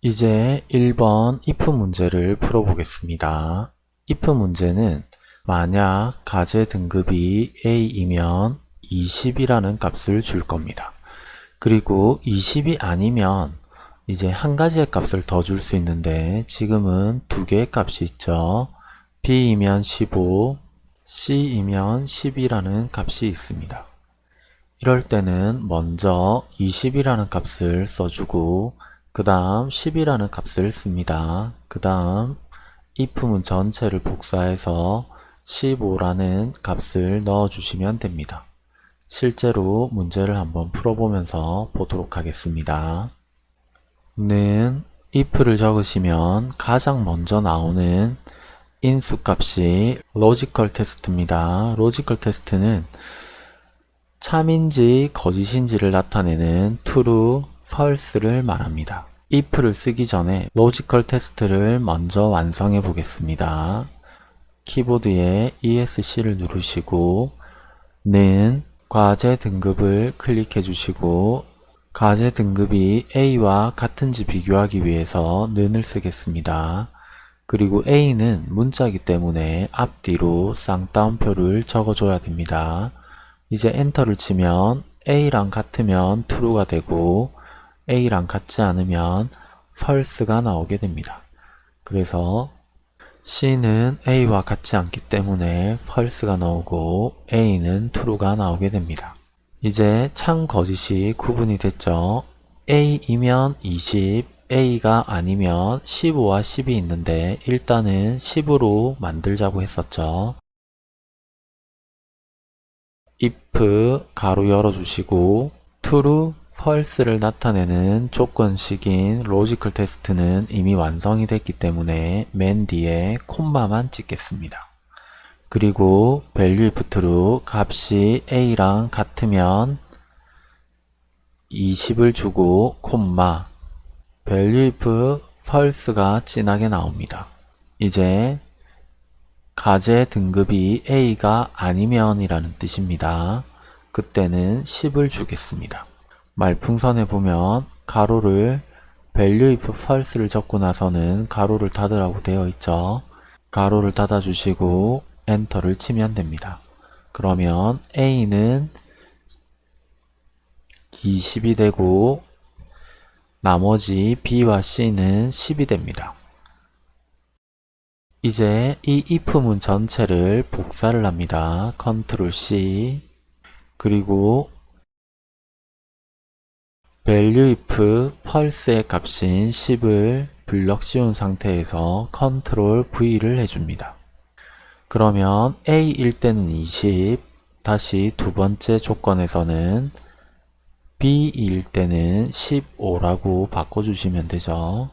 이제 1번 if 문제를 풀어보겠습니다. if 문제는 만약 가제 등급이 A이면 20이라는 값을 줄 겁니다. 그리고 20이 아니면 이제 한 가지의 값을 더 줄 수 있는데 지금은 두 개의 값이 있죠. B이면 15, C이면 10이라는 값이 있습니다. 이럴 때는 먼저 20이라는 값을 써주고 그 다음 10이라는 값을 씁니다. 그 다음 if문 전체를 복사해서 15라는 값을 넣어주시면 됩니다. 실제로 문제를 한번 풀어보면서 보도록 하겠습니다. 는 if를 적으시면 가장 먼저 나오는 인수값이 logical test입니다. logical test는 참인지 거짓인지를 나타내는 true, false를 말합니다. if를 쓰기 전에 logical test를 먼저 완성해 보겠습니다. 키보드에 ESC를 누르시고 는 과제 등급을 클릭해 주시고 과제 등급이 A와 같은지 비교하기 위해서 는을 쓰겠습니다. 그리고 A는 문자이기 때문에 앞뒤로 쌍따옴표를 적어줘야 됩니다. 이제 엔터를 치면 A랑 같으면 true가 되고 A랑 같지 않으면 false가 나오게 됩니다. 그래서 C는 A와 같지 않기 때문에 false가 나오고 A는 true가 나오게 됩니다. 이제 참 거짓이 구분이 됐죠. A이면 20, A가 아니면 15와 10이 있는데 일단은 10으로 만들자고 했었죠. if 괄호 열어주시고 true, false를 나타내는 조건식인 logical test는 이미 완성이 됐기 때문에 맨 뒤에 콤마만 찍겠습니다. 그리고 value if true 값이 a랑 같으면 20을 주고 콤마 value if false가 진하게 나옵니다. 이제 가제 등급이 A가 아니면 이라는 뜻입니다. 그때는 10을 주겠습니다. 말풍선에 보면 가로를 value if false를 적고 나서는 가로를 닫으라고 되어 있죠. 가로를 닫아주시고 엔터를 치면 됩니다. 그러면 A는 20이 되고 나머지 B와 C는 10이 됩니다. 이제 이 if문 전체를 복사를 합니다. 컨트롤 C 그리고 value if false의 값인 10을 블럭 씌운 상태에서 컨트롤 V를 해줍니다. 그러면 A일 때는 20, 다시 두 번째 조건에서는 B일 때는 15라고 바꿔주시면 되죠.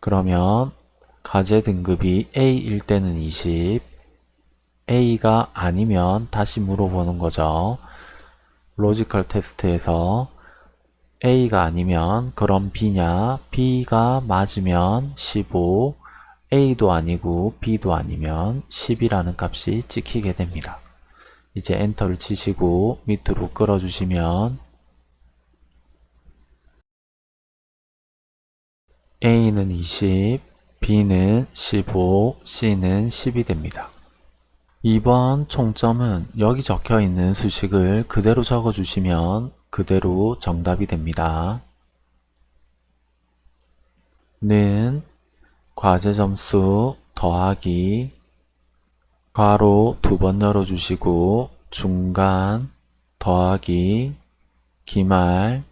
그러면 과제 등급이 A일 때는 20, A가 아니면 다시 물어보는 거죠. logical test에서 A가 아니면 그럼 B냐, B가 맞으면 15, A도 아니고 B도 아니면 10이라는 값이 찍히게 됩니다. 이제 enter를 치시고 밑으로 끌어 주시면 A는 20, B는 15, C는 10이 됩니다. 이번 총점은 여기 적혀 있는 수식을 그대로 적어주시면 그대로 정답이 됩니다. 는 과제 점수 더하기 괄호 두 번 열어주시고 중간 더하기 기말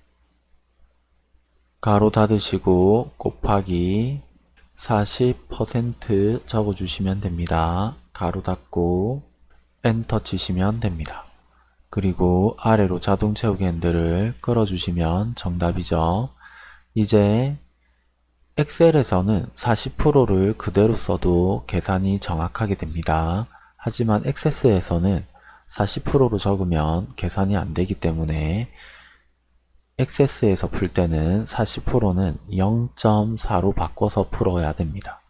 가로 닫으시고 곱하기 40% 적어주시면 됩니다. 가로 닫고 엔터 치시면 됩니다. 그리고 아래로 자동 채우기 핸들을 끌어주시면 정답이죠. 이제 엑셀에서는 40%를 그대로 써도 계산이 정확하게 됩니다. 하지만 액세스에서는 40%로 적으면 계산이 안 되기 때문에 액세스에서 풀 때는 40%는 0.4로 바꿔서 풀어야 됩니다.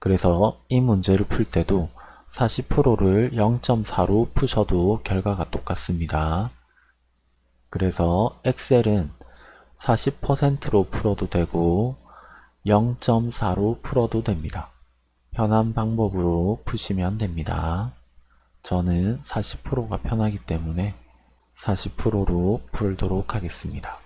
그래서 이 문제를 풀 때도 40%를 0.4로 푸셔도 결과가 똑같습니다. 그래서 엑셀은 40%로 풀어도 되고 0.4로 풀어도 됩니다. 편한 방법으로 푸시면 됩니다. 저는 40%가 편하기 때문에 40%로 풀도록 하겠습니다.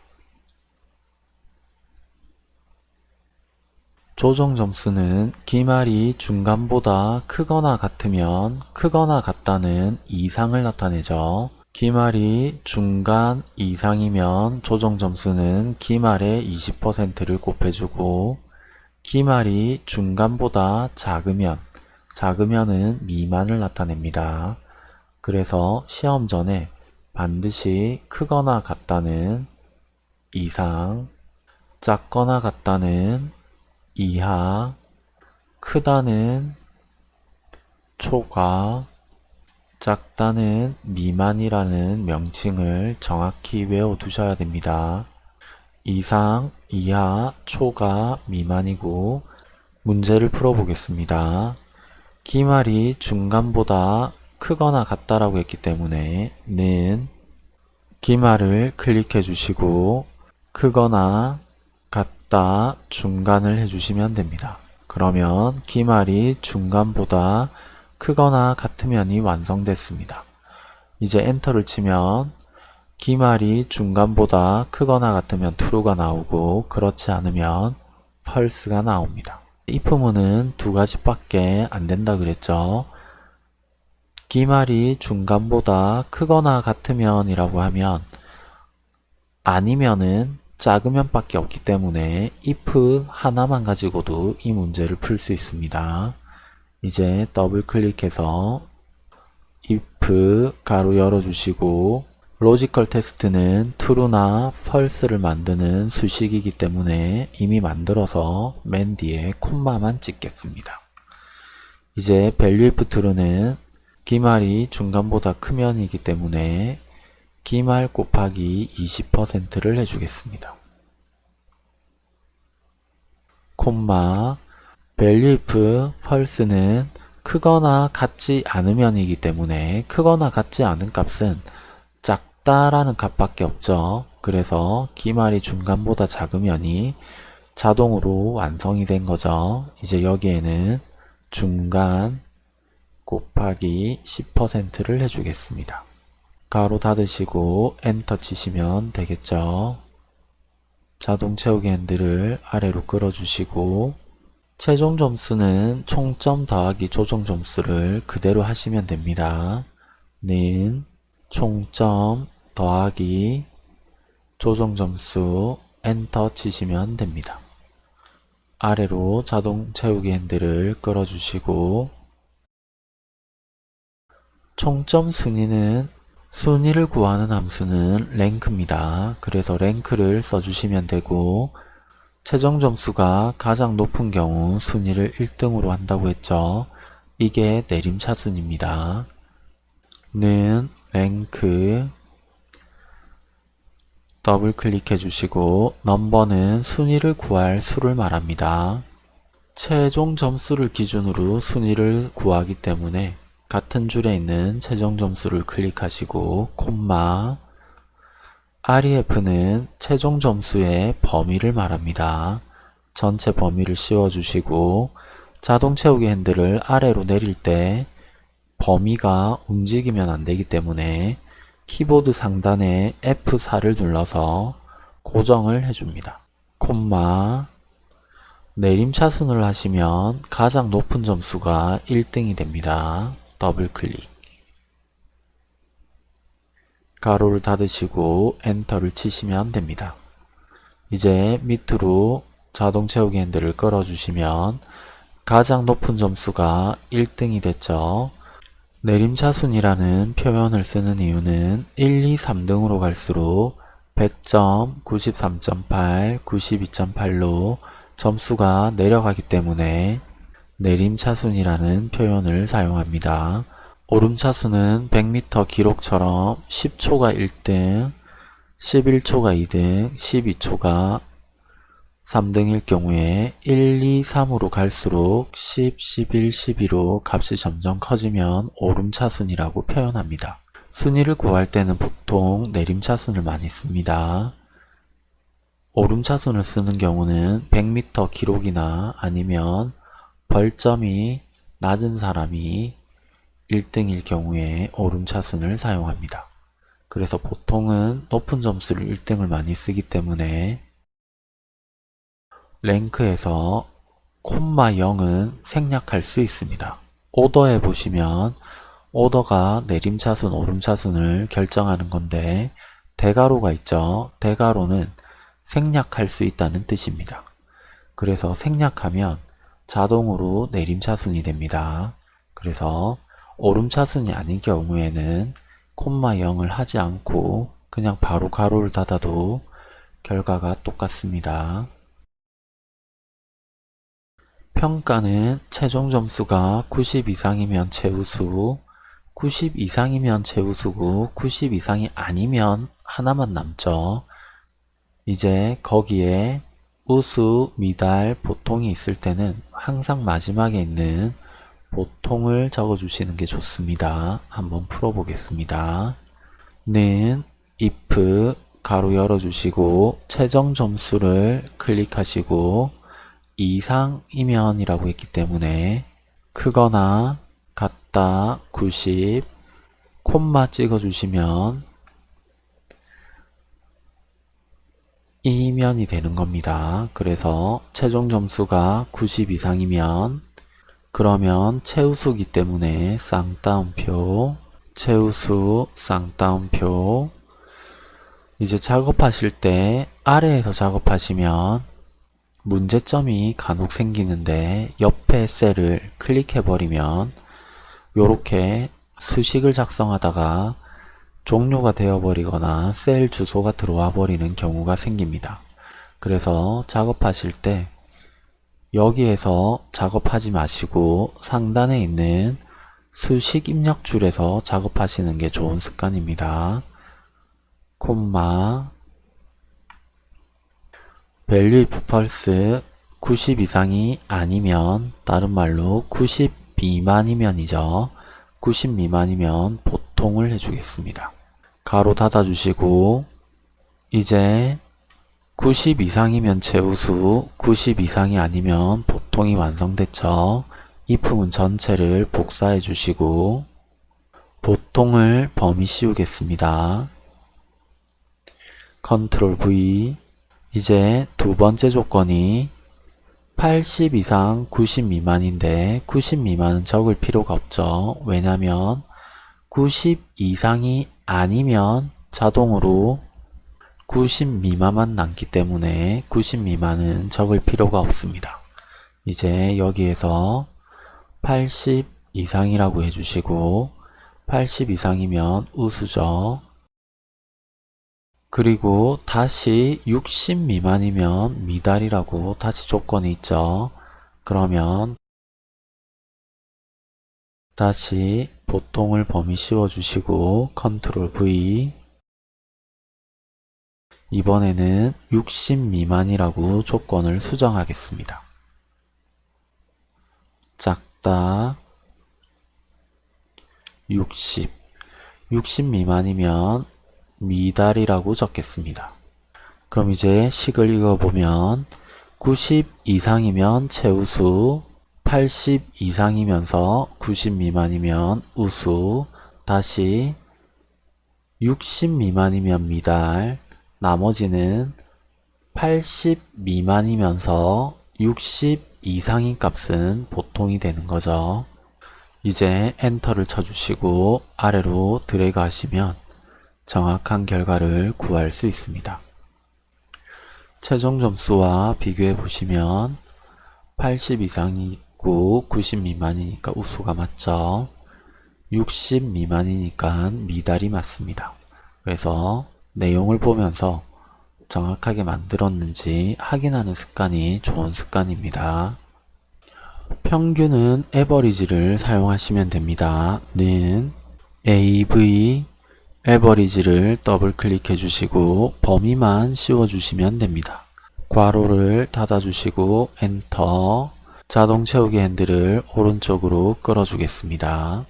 조정 점수는 기말이 중간보다 크거나 같으면 크거나 같다는 이상을 나타내죠. 기말이 중간 이상이면 조정 점수는 기말의 20%를 곱해주고 기말이 중간보다 작으면 작으면은 미만을 나타냅니다. 그래서 시험 전에 반드시 크거나 같다는 이상, 작거나 같다는 이하, 크다는 초과, 작다는 미만이라는 명칭을 정확히 외워두셔야 됩니다. 이상, 이하, 초가, 미만이고 문제를 풀어보겠습니다. 기말이 중간보다 크거나 같다라고 했기 때문에 는 기말을 클릭해 주시고 크거나 같 다 중간을 해주시면 됩니다. 그러면 기말이 중간보다 크거나 같으면이 완성됐습니다. 이제 엔터를 치면 기말이 중간보다 크거나 같으면 true가 나오고 그렇지 않으면 false가 나옵니다. if문은 두 가지밖에 안 된다 그랬죠. 기말이 중간보다 크거나 같으면 이라고 하면 아니면은 작으면 밖에 없기 때문에 if 하나만 가지고도 이 문제를 풀 수 있습니다. 이제 더블 클릭해서 if 괄호 열어주시고 logical test는 true나 false를 만드는 수식이기 때문에 이미 만들어서 맨 뒤에 콤마만 찍겠습니다. 이제 value if true는 기말이 중간보다 크면이기 때문에 기말 곱하기 20%를 해주겠습니다. 콤마 value if false는 크거나 같지 않으면이기 때문에 크거나 같지 않은 값은 작다라는 값밖에 없죠. 그래서 기말이 중간보다 작으면이 자동으로 완성이 된 거죠. 이제 여기에는 중간 곱하기 10%를 해주겠습니다. 가로 닫으시고 엔터 치시면 되겠죠. 자동 채우기 핸들을 아래로 끌어주시고 최종 점수는 총점 더하기 조정 점수를 그대로 하시면 됩니다. 는 총점 더하기 조정 점수 엔터 치시면 됩니다. 아래로 자동 채우기 핸들을 끌어주시고 총점 순위는 순위를 구하는 함수는 랭크입니다. 그래서 랭크를 써주시면 되고 최종 점수가 가장 높은 경우 순위를 1등으로 한다고 했죠. 이게 내림차순입니다. 는 랭크 더블 클릭해 주시고 넘버는 순위를 구할 수를 말합니다. 최종 점수를 기준으로 순위를 구하기 때문에 같은 줄에 있는 최종 점수를 클릭하시고 콤마 REF는 최종 점수의 범위를 말합니다. 전체 범위를 씌워주시고 자동 채우기 핸들을 아래로 내릴 때 범위가 움직이면 안되기 때문에 키보드 상단에 F4를 눌러서 고정을 해줍니다. 콤마 내림차순을 하시면 가장 높은 점수가 1등이 됩니다. 더블 클릭 가로를 닫으시고 엔터를 치시면 됩니다. 이제 밑으로 자동 채우기 핸들을 끌어주시면 가장 높은 점수가 1등이 됐죠. 내림차순이라는 표현을 쓰는 이유는 1, 2, 3등으로 갈수록 100점, 93.8, 92.8로 점수가 내려가기 때문에 내림차순이라는 표현을 사용합니다. 오름차순은 100m 기록처럼 10초가 1등, 11초가 2등, 12초가 3등일 경우에 1, 2, 3으로 갈수록 10, 11, 12로 값이 점점 커지면 오름차순이라고 표현합니다. 순위를 구할 때는 보통 내림차순을 많이 씁니다. 오름차순을 쓰는 경우는 100m 기록이나 아니면 벌점이 낮은 사람이 1등일 경우에 오름차순을 사용합니다. 그래서 보통은 높은 점수를 1등을 많이 쓰기 때문에 랭크에서 콤마 0은 생략할 수 있습니다. 오더에 보시면 오더가 내림차순, 오름차순을 결정하는 건데 대가로가 있죠. 대가로는 생략할 수 있다는 뜻입니다. 그래서 생략하면 자동으로 내림차순이 됩니다. 그래서 오름차순이 아닌 경우에는 콤마 0을 하지 않고 그냥 바로 가로를 닫아도 결과가 똑같습니다. 평가는 최종 점수가 90 이상이면 최우수, 90 이상이면 최우수고 90 이상이 아니면 하나만 남죠. 이제 거기에 우수, 미달, 보통이 있을 때는 항상 마지막에 있는 보통을 적어주시는 게 좋습니다. 한번 풀어보겠습니다. 는 if 가로 열어주시고 최종 점수를 클릭하시고 이상이면 이라고 했기 때문에 크거나 같다 90 콤마 찍어주시면 이면이 되는 겁니다. 그래서 최종 점수가 90 이상이면 그러면 최우수기 때문에 쌍따옴표 최우수 쌍따옴표 이제 작업하실 때 아래에서 작업하시면 문제점이 간혹 생기는데 옆에 셀을 클릭해 버리면 이렇게 수식을 작성하다가 종료가 되어 버리거나 셀 주소가 들어와 버리는 경우가 생깁니다. 그래서 작업하실 때 여기에서 작업하지 마시고 상단에 있는 수식 입력 줄에서 작업하시는 게 좋은 습관입니다. 콤마 value false 90 이상이 아니면 다른 말로 90 미만이면이죠. 90 미만이면 보 통을 해주겠습니다. 가로 닫아주시고 이제 90 이상이면 최우수, 90 이상이 아니면 보통이 완성됐죠. 이 부분 전체를 복사해 주시고 보통을 범위 씌우겠습니다. 컨트롤 V 이제 두 번째 조건이 80 이상 90 미만인데 90 미만은 적을 필요가 없죠. 왜냐면 90 이상이 아니면 자동으로 90 미만만 남기 때문에 90 미만은 적을 필요가 없습니다. 이제 여기에서 80 이상이라고 해주시고 80 이상이면 우수죠. 그리고 다시 60 미만이면 미달이라고 다시 조건이 있죠. 그러면 다시 보통을 범위 씌워주시고 컨트롤 V 이번에는 60 미만이라고 조건을 수정하겠습니다. 작다 60 60 미만이면 미달이라고 적겠습니다. 그럼 이제 식을 읽어보면 90 이상이면 최우수 80 이상이면서 90 미만이면 우수 다시 60 미만이면 미달 나머지는 80 미만이면서 60 이상인 값은 보통이 되는 거죠. 이제 엔터를 쳐주시고 아래로 드래그 하시면 정확한 결과를 구할 수 있습니다. 최종 점수와 비교해 보시면 80 이상이 있고 90 미만이니까 우수가 맞죠. 60 미만이니까 미달이 맞습니다. 그래서 내용을 보면서 정확하게 만들었는지 확인하는 습관이 좋은 습관입니다. 평균은 average를 사용하시면 됩니다. 는 AV average를 더블 클릭해 주시고 범위만 씌워 주시면 됩니다. 괄호를 닫아 주시고 엔터 자동 채우기 핸들을 오른쪽으로 끌어 주겠습니다.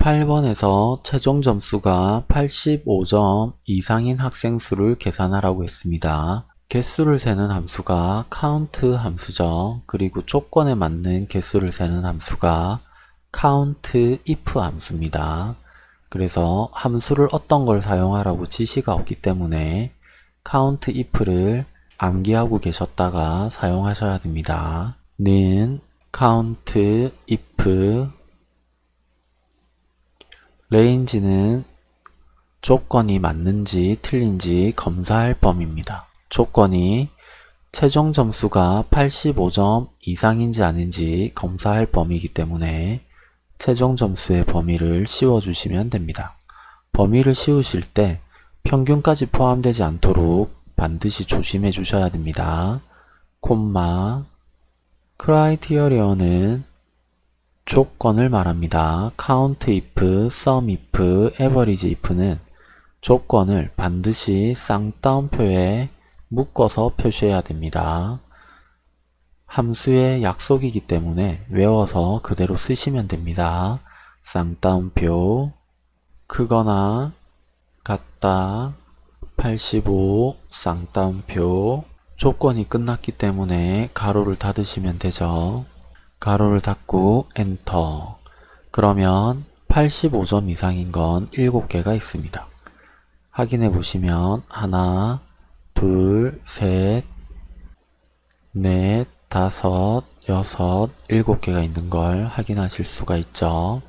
8번에서 최종 점수가 85점 이상인 학생 수를 계산하라고 했습니다. 개수를 세는 함수가 count 함수죠. 그리고 조건에 맞는 개수를 세는 함수가 count if 함수입니다. 그래서 함수를 어떤 걸 사용하라고 지시가 없기 때문에 count if를 암기하고 계셨다가 사용하셔야 됩니다. 는 count if range는 조건이 맞는지 틀린지 검사할 범위입니다. 조건이 최종 점수가 85점 이상인지 아닌지 검사할 범위이기 때문에 최종 점수의 범위를 씌워주시면 됩니다. 범위를 씌우실 때 평균까지 포함되지 않도록 반드시 조심해 주셔야 됩니다. 콤마 크라이티어리어는 조건을 말합니다. count if, sum if, average if는 조건을 반드시 쌍따옴표에 묶어서 표시해야 됩니다. 함수의 약속이기 때문에 외워서 그대로 쓰시면 됩니다. 쌍따옴표 크거나 같다 85 쌍따옴표 조건이 끝났기 때문에 가로를 닫으시면 되죠. 가로를 닫고 엔터 그러면 85점 이상인 건 7개가 있습니다. 확인해 보시면 하나, 둘, 셋, 넷, 다섯, 여섯, 일곱 개가 있는 걸 확인하실 수가 있죠.